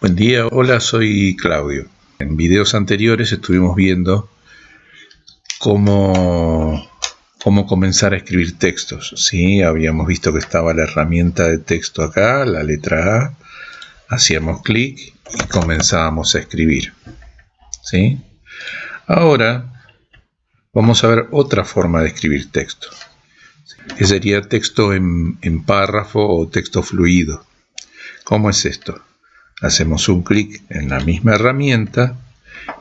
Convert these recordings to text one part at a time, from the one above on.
Buen día, hola, soy Claudio. En videos anteriores estuvimos viendo cómo, cómo comenzar a escribir textos. ¿sí? Habíamos visto que estaba la herramienta de texto acá, la letra A. Hacíamos clic y comenzábamos a escribir. ¿sí? Ahora vamos a ver otra forma de escribir texto. Que sería texto en, en párrafo o texto fluido. ¿Cómo es esto? Hacemos un clic en la misma herramienta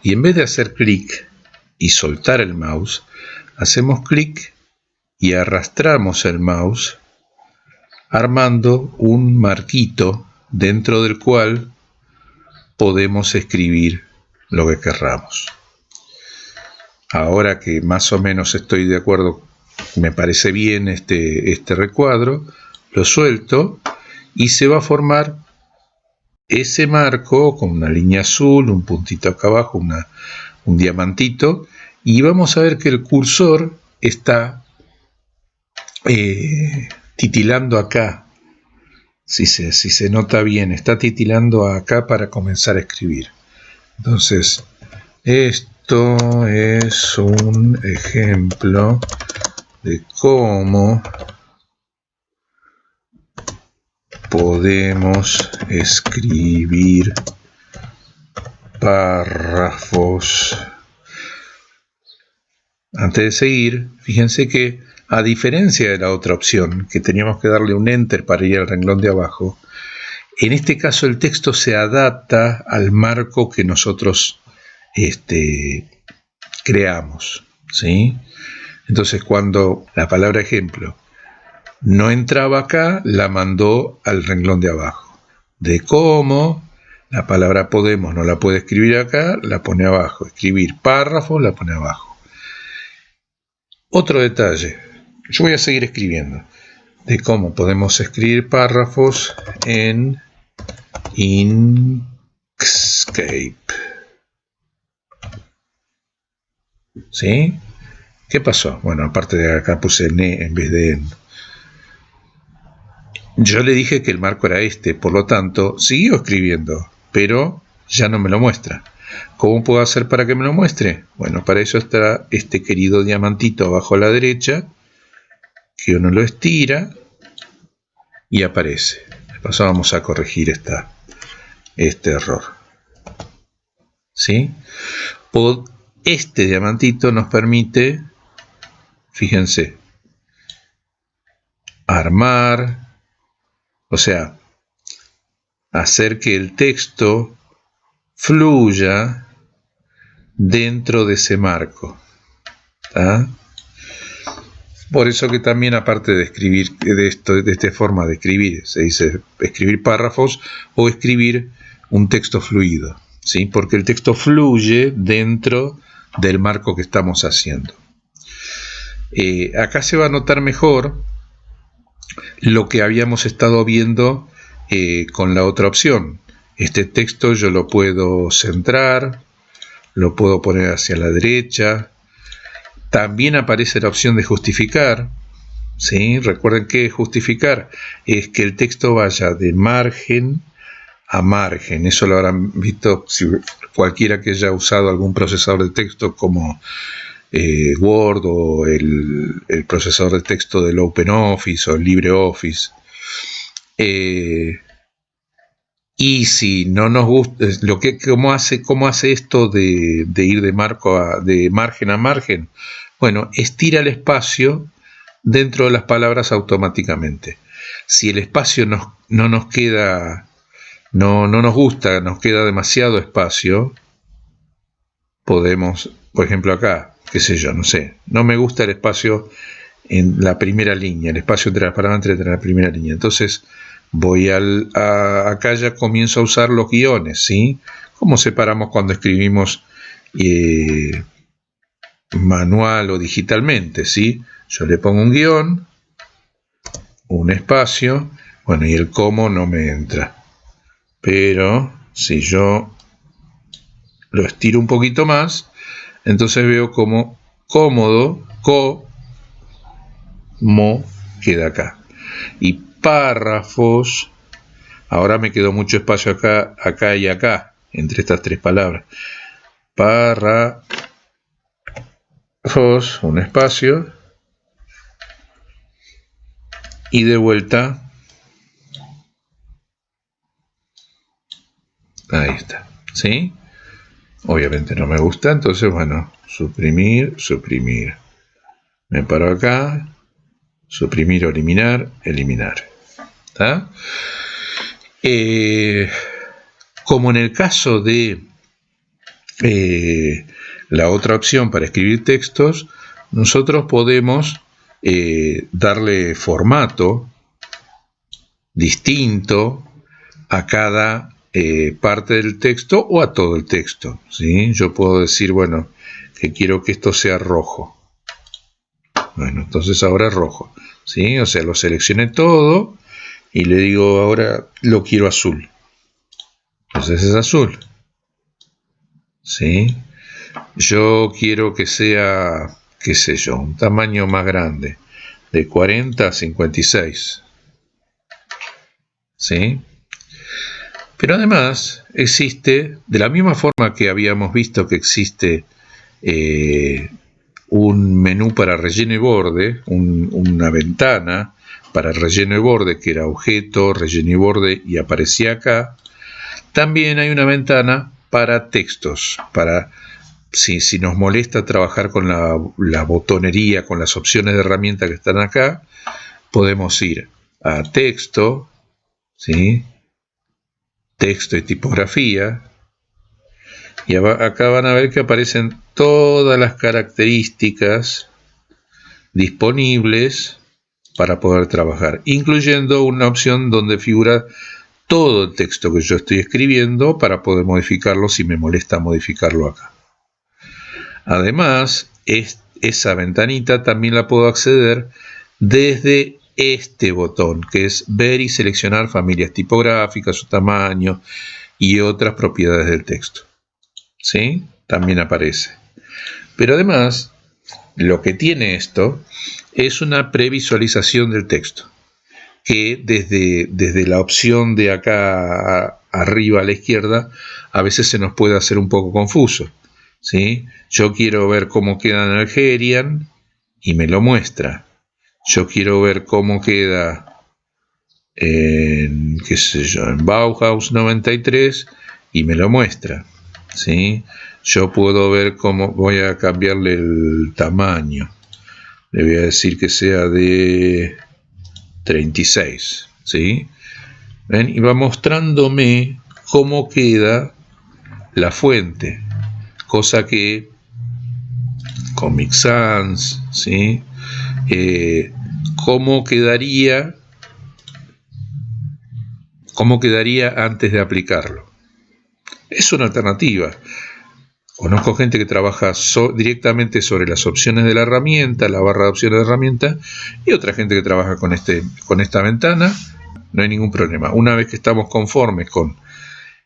y en vez de hacer clic y soltar el mouse, hacemos clic y arrastramos el mouse armando un marquito dentro del cual podemos escribir lo que querramos. Ahora que más o menos estoy de acuerdo, me parece bien este, este recuadro, lo suelto y se va a formar ese marco con una línea azul, un puntito acá abajo, un diamantito, y vamos a ver que el cursor está eh, titilando acá. Si se, si se nota bien, está titilando acá para comenzar a escribir. Entonces, esto es un ejemplo de cómo podemos escribir párrafos. Antes de seguir, fíjense que a diferencia de la otra opción, que teníamos que darle un enter para ir al renglón de abajo, en este caso el texto se adapta al marco que nosotros este, creamos. ¿sí? Entonces cuando la palabra ejemplo no entraba acá, la mandó al renglón de abajo. De cómo, la palabra podemos no la puede escribir acá, la pone abajo. Escribir párrafo, la pone abajo. Otro detalle, yo voy a seguir escribiendo, de cómo podemos escribir párrafos en Inkscape. ¿Sí? ¿Qué pasó? Bueno, aparte de acá puse ne en vez de en. Yo le dije que el marco era este, por lo tanto, siguió escribiendo, pero ya no me lo muestra. ¿Cómo puedo hacer para que me lo muestre? Bueno, para eso está este querido diamantito abajo a la derecha, que uno lo estira y aparece. De paso vamos a corregir esta, este error. ¿Sí? Este diamantito nos permite, fíjense, armar, o sea, hacer que el texto fluya dentro de ese marco. Por eso que también aparte de escribir de, esto, de esta forma de escribir, se dice escribir párrafos o escribir un texto fluido, ¿sí? porque el texto fluye dentro del marco que estamos haciendo. Eh, acá se va a notar mejor lo que habíamos estado viendo eh, con la otra opción. Este texto yo lo puedo centrar, lo puedo poner hacia la derecha. También aparece la opción de justificar. ¿sí? Recuerden que justificar es que el texto vaya de margen a margen. Eso lo habrán visto si cualquiera que haya usado algún procesador de texto como eh, Word o el, procesador de texto del OpenOffice o LibreOffice. Eh, y si no nos gusta, lo que, ¿cómo, hace, cómo hace esto de, ir de, marco de margen a margen? Bueno, estira el espacio dentro de las palabras automáticamente. Si el espacio no nos queda, no, no nos gusta, nos queda demasiado espacio, podemos, por ejemplo acá, qué sé yo, no sé, no me gusta el espacio en la primera línea, el espacio palabras entre la primera línea. Entonces voy al, acá ya comienzo a usar los guiones, ¿sí? ¿Cómo separamos cuando escribimos eh, manual o digitalmente, ¿sí? Yo le pongo un guion, un espacio, bueno, y el cómo no me entra. Pero si yo lo estiro un poquito más, entonces veo como cómodo, co, mo, queda acá. Y párrafos, Ahora me quedó mucho espacio acá, acá y acá, entre estas tres palabras. Párrafos, un espacio. Y de vuelta. Ahí está. ¿Sí? Obviamente no me gusta, entonces bueno, suprimir, suprimir. Me paro acá, suprimir o eliminar, eliminar. Eh, como en el caso de eh, la otra opción para escribir textos, nosotros podemos eh, darle formato distinto a cada parte del texto o a todo el texto. ¿sí? Yo puedo decir, bueno, que quiero que esto sea rojo. Bueno, entonces ahora es rojo. ¿sí? O sea, lo seleccioné todo y le digo ahora lo quiero azul. Entonces es azul. ¿Sí? Yo quiero que sea, qué sé yo, un tamaño más grande, de 40 a 56. ¿Sí? Pero además existe, de la misma forma que habíamos visto que existe eh, un menú para relleno y borde, una ventana para relleno y borde que era objeto, relleno y borde y aparecía acá. También hay una ventana para textos, para si, nos molesta trabajar con la, la, botonería, con las opciones de herramienta que están acá, podemos ir a texto, ¿sí? Texto y tipografía, y acá van a ver que aparecen todas las características disponibles para poder trabajar, incluyendo una opción donde figura todo el texto que yo estoy escribiendo para poder modificarlo si me molesta modificarlo acá. Además, esa ventanita también la puedo acceder desde este botón, que es ver y seleccionar familias tipográficas, su tamaño y otras propiedades del texto. ¿sí? También aparece. Pero además, lo que tiene esto es una previsualización del texto, que desde, desde la opción de acá arriba a la izquierda, a veces se nos puede hacer un poco confuso. ¿sí? Yo quiero ver cómo queda en Algerian y me lo muestra. Yo quiero ver cómo queda en, qué sé yo, en Bauhaus 93 y me lo muestra. ¿sí? Yo puedo ver cómo voy a cambiarle el tamaño. Le voy a decir que sea de 36, ¿sí? Y va mostrándome cómo queda la fuente, cosa que Comic Sans, ¿sí? Eh, cómo quedaría cómo quedaría antes de aplicarlo es una alternativa. Conozco gente que trabaja directamente sobre las opciones de la herramienta, la barra de opciones de herramienta, y otra gente que trabaja con, este, con esta ventana. No hay ningún problema. Una vez que estamos conformes con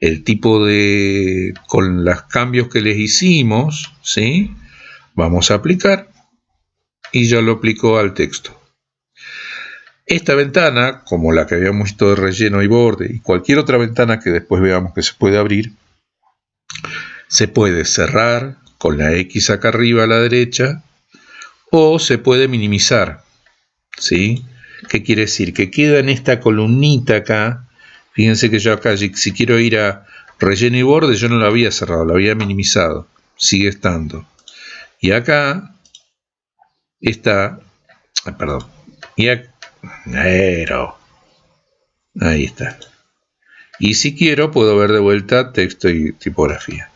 el tipo de, con los cambios que les hicimos, ¿sí? Vamos a aplicar y yo lo aplico al texto. Esta ventana, como la que habíamos visto de relleno y borde, y cualquier otra ventana que después veamos que se puede abrir, se puede cerrar con la X acá arriba a la derecha o se puede minimizar. ¿Sí? ¿Qué quiere decir? Que queda en esta columnita acá. Fíjense que yo acá, si quiero ir a relleno y borde, yo no lo había cerrado, lo había minimizado. Sigue estando. Y acá está, perdón, y acá, ahí está. Y si quiero, puedo ver de vuelta texto y tipografía.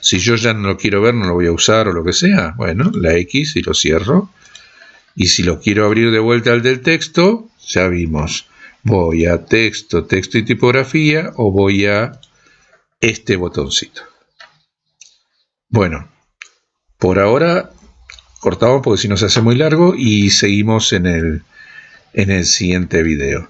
Si yo ya no lo quiero ver, no lo voy a usar o lo que sea, bueno, la X y lo cierro. Y si lo quiero abrir de vuelta al del texto, ya vimos. Voy a texto, texto y tipografía o voy a este botoncito. Bueno, por ahora cortamos porque si no se hace muy largo y seguimos en el, en el siguiente video.